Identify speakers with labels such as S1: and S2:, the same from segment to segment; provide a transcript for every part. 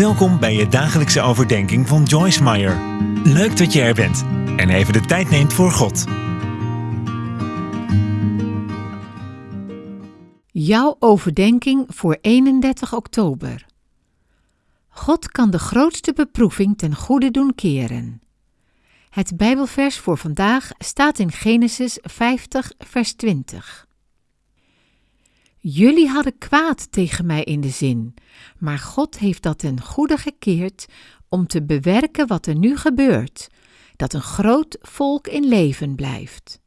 S1: Welkom bij je dagelijkse overdenking van Joyce Meyer. Leuk dat je er bent en even de tijd neemt voor God.
S2: Jouw overdenking voor 31 oktober. God kan de grootste beproeving ten goede doen keren. Het Bijbelvers voor vandaag staat in Genesis 50, vers 20. Jullie hadden kwaad tegen mij in de zin, maar God heeft dat ten goede gekeerd om te bewerken wat er nu gebeurt, dat een groot volk in leven blijft.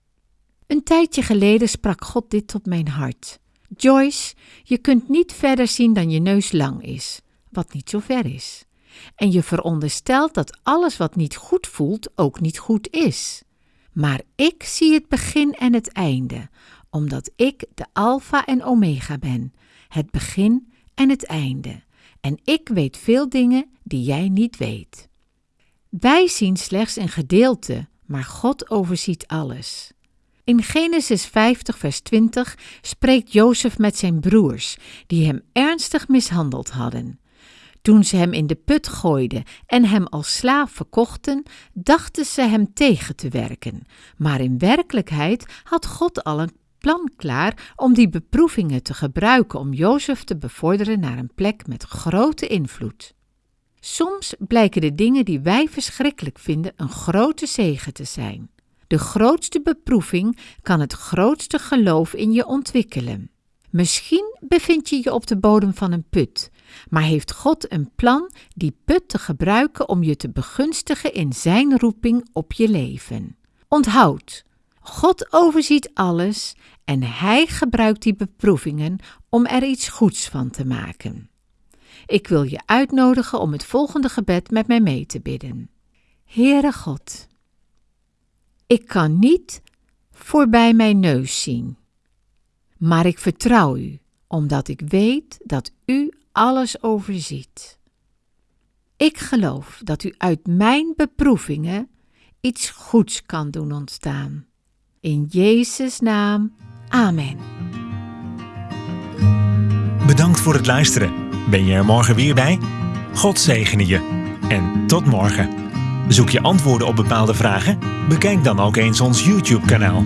S2: Een tijdje geleden sprak God dit tot mijn hart. Joyce, je kunt niet verder zien dan je neus lang is, wat niet zo ver is. En je veronderstelt dat alles wat niet goed voelt ook niet goed is. Maar ik zie het begin en het einde, omdat ik de Alpha en Omega ben, het begin en het einde. En ik weet veel dingen die jij niet weet. Wij zien slechts een gedeelte, maar God overziet alles. In Genesis 50, vers 20 spreekt Jozef met zijn broers, die hem ernstig mishandeld hadden. Toen ze hem in de put gooiden en hem als slaaf verkochten, dachten ze hem tegen te werken. Maar in werkelijkheid had God al een plan klaar om die beproevingen te gebruiken om Jozef te bevorderen naar een plek met grote invloed. Soms blijken de dingen die wij verschrikkelijk vinden een grote zegen te zijn. De grootste beproeving kan het grootste geloof in je ontwikkelen. Misschien bevind je je op de bodem van een put, maar heeft God een plan die put te gebruiken om je te begunstigen in Zijn roeping op je leven. Onthoud, God overziet alles en Hij gebruikt die beproevingen om er iets goeds van te maken. Ik wil je uitnodigen om het volgende gebed met mij mee te bidden. Heere God, ik kan niet voorbij mijn neus zien, maar ik vertrouw U, omdat ik weet dat U alles overziet. Ik geloof dat U uit mijn beproevingen iets goeds kan doen ontstaan. In Jezus' naam, Amen.
S1: Bedankt voor het luisteren. Ben je er morgen weer bij? God zegene je. En tot morgen. Zoek je antwoorden op bepaalde vragen? Bekijk dan ook eens ons YouTube-kanaal.